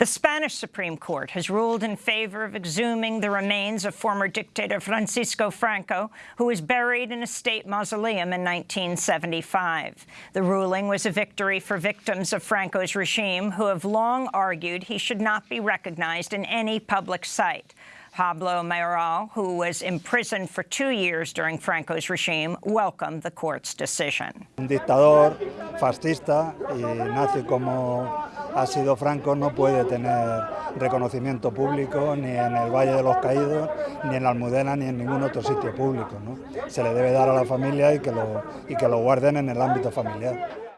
The Spanish Supreme Court has ruled in favor of exhuming the remains of former dictator Francisco Franco, who was buried in a state mausoleum in 1975. The ruling was a victory for victims of Franco's regime, who have long argued he should not be recognized in any public site. Pablo Mayoral, who was imprisoned for two years during Franco's regime, welcomed the court's decision. Un dictador fascista y nazi como ha sido Franco no puede tener reconocimiento público ni en el Valle de los Caídos, ni en la Almudena, ni en ningún otro sitio público. Se le debe dar a la familia y que, lo, y que lo guarden en el ámbito familiar.